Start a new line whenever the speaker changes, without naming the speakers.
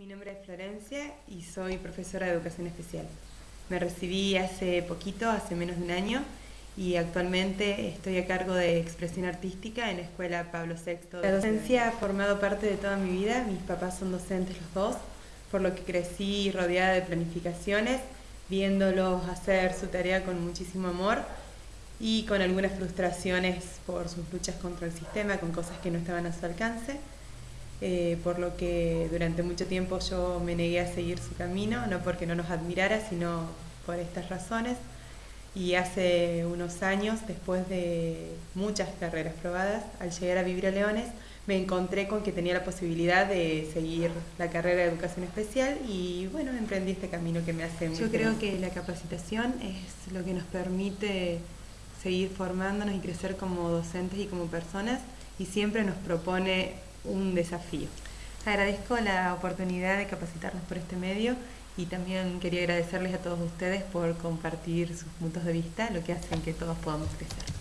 Mi nombre es Florencia y soy profesora de educación especial. Me recibí hace poquito, hace menos de un año, y actualmente estoy a cargo de expresión artística en la Escuela Pablo VI. La docencia ha formado parte de toda mi vida, mis papás son docentes los dos, por lo que crecí rodeada de planificaciones, viéndolos hacer su tarea con muchísimo amor y con algunas frustraciones por sus luchas contra el sistema, con cosas que no estaban a su alcance. Eh, por lo que durante mucho tiempo yo me negué a seguir su camino, no porque no nos admirara, sino por estas razones. Y hace unos años, después de muchas carreras probadas, al llegar a vivir a Leones, me encontré con que tenía la posibilidad de seguir la carrera de educación especial y bueno, emprendí este camino que me hace muy
Yo creo que la capacitación es lo que nos permite seguir formándonos y crecer como docentes y como personas y siempre nos propone un desafío. Agradezco la oportunidad de capacitarnos por este medio y también quería agradecerles a todos ustedes por compartir sus puntos de vista, lo que hacen que todos podamos crecer.